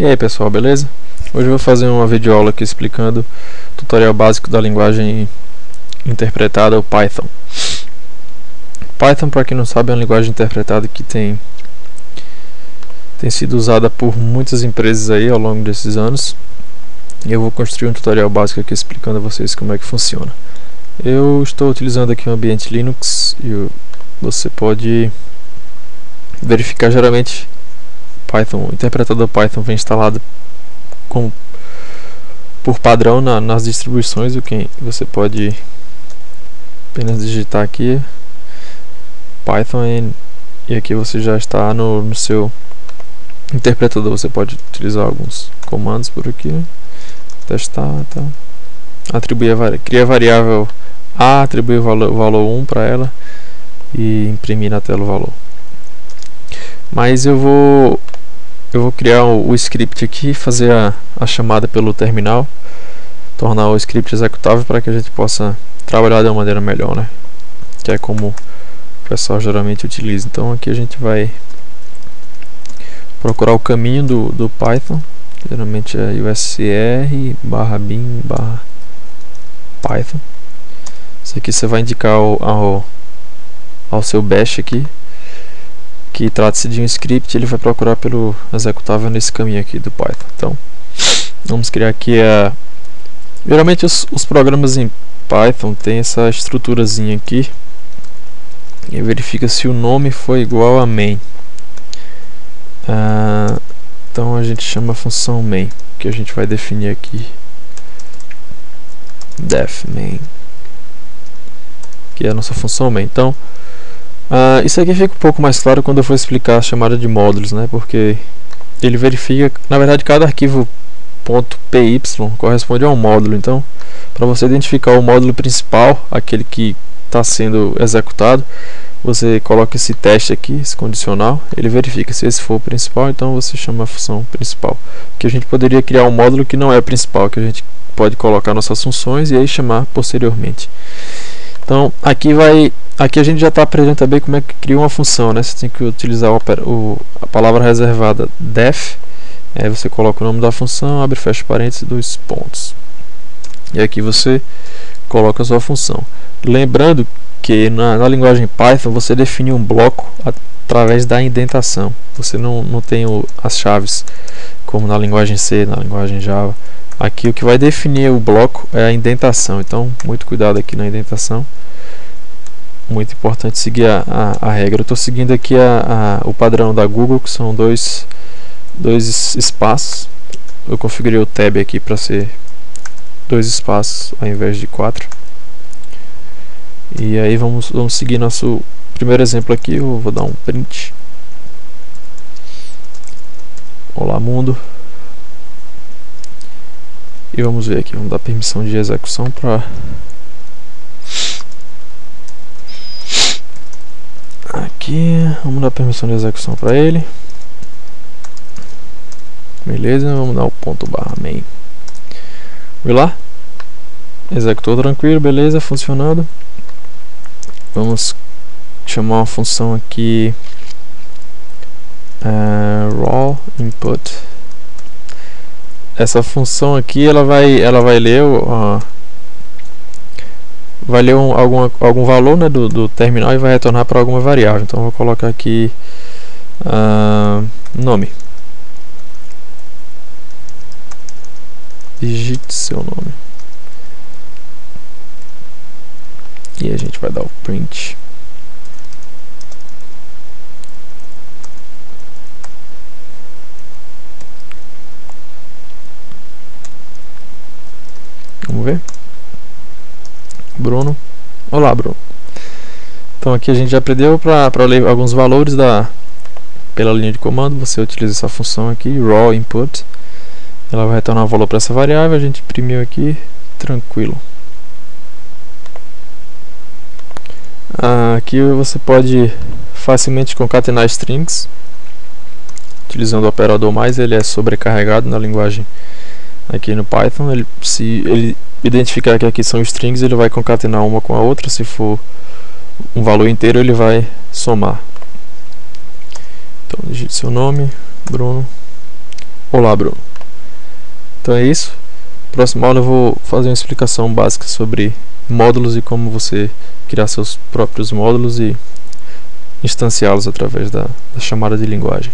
E aí pessoal, beleza? Hoje eu vou fazer uma videoaula aqui explicando o tutorial básico da linguagem interpretada, o Python. Python, para quem não sabe, é uma linguagem interpretada que tem, tem sido usada por muitas empresas aí ao longo desses anos. E eu vou construir um tutorial básico aqui explicando a vocês como é que funciona. Eu estou utilizando aqui um ambiente Linux e você pode verificar geralmente Python, o interpretador Python vem instalado com, por padrão na, nas distribuições, o que você pode apenas digitar aqui Python e, e aqui você já está no, no, seu interpretador, você pode utilizar alguns comandos por aqui, testar, tá. atribuir a, criar a variável A, atribuir o valor, valor 1 para ela e imprimir na tela o valor. Mas eu vou eu vou criar o, script aqui, fazer a, a chamada pelo terminal, tornar o script executável para que a gente possa trabalhar de uma maneira melhor, né? Que é como o pessoal geralmente utiliza. Então aqui a gente vai procurar o caminho do, do Python, geralmente é usr barra bin barra Python. Isso aqui você vai indicar ao, ao, ao seu bash aqui que trata-se de um script, ele vai procurar pelo executável nesse caminho aqui do Python. Então, vamos criar aqui a... Geralmente os, os programas em Python tem essa estruturazinha aqui e verifica se o nome foi igual a main. Ah, então a gente chama a função main, que a gente vai definir aqui def main, que é a nossa função main. Então, Uh, isso aqui fica um pouco mais claro quando eu for explicar a chamada de módulos, né? Porque ele verifica, na verdade, cada arquivo .py corresponde a um módulo. Então, para você identificar o módulo principal, aquele que está sendo executado, você coloca esse teste aqui, esse condicional, ele verifica se esse for o principal, então você chama a função principal. Que a gente poderia criar um módulo que não é principal, que a gente pode colocar nossas funções e aí chamar posteriormente. Então, aqui vai Aqui a gente já está aprendendo também como é que cria uma função, né? Você tem que utilizar o, o, a palavra reservada def, aí você coloca o nome da função, abre fecha parênteses, dois pontos. E aqui você coloca a sua função. Lembrando que na, na linguagem Python você define um bloco através da indentação. Você não, não tem o, as chaves como na linguagem C, na linguagem Java. Aqui o que vai definir o bloco é a indentação. Então, muito cuidado aqui na indentação muito importante seguir a, a, a regra. Eu estou seguindo aqui a, o padrão da Google, que são dois, dois espaços. Eu configurei o tab aqui para ser dois espaços ao invés de quatro. E aí vamos, vamos seguir nosso primeiro exemplo aqui. Eu vou dar um print. Olá mundo. E vamos ver aqui, vamos dar permissão de execução para aqui, vamos dar permissão de execução para ele. Beleza, vamos dar o ponto barra main. Vê lá. Executou tranquilo, beleza, funcionando. Vamos chamar uma função aqui uh, raw input. Essa função aqui ela vai ela vai ler o vai ler um, algum, algum valor né, do, do terminal e vai retornar para alguma variável. Então vou colocar aqui uh, nome. Digite seu nome. E a gente vai dar o print. Vamos ver. Bruno. Olá, Bruno. Então aqui a gente já aprendeu para ler alguns valores da pela linha de comando, você utiliza essa função aqui, raw input. Ela vai retornar o valor para essa variável, a gente imprimiu aqui, tranquilo. Ah, aqui você pode facilmente concatenar strings utilizando o operador mais, ele é sobrecarregado na linguagem aqui no Python. Ele, se ele identificar que aqui são strings, ele vai concatenar uma com a outra, se for um valor inteiro ele vai somar. Então digite seu nome, Bruno, Olá, Bruno. Então é isso. Próxima aula eu vou fazer uma explicação básica sobre módulos e como você criar seus próprios módulos e instanciá-los através da, da chamada de linguagem.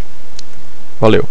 Valeu!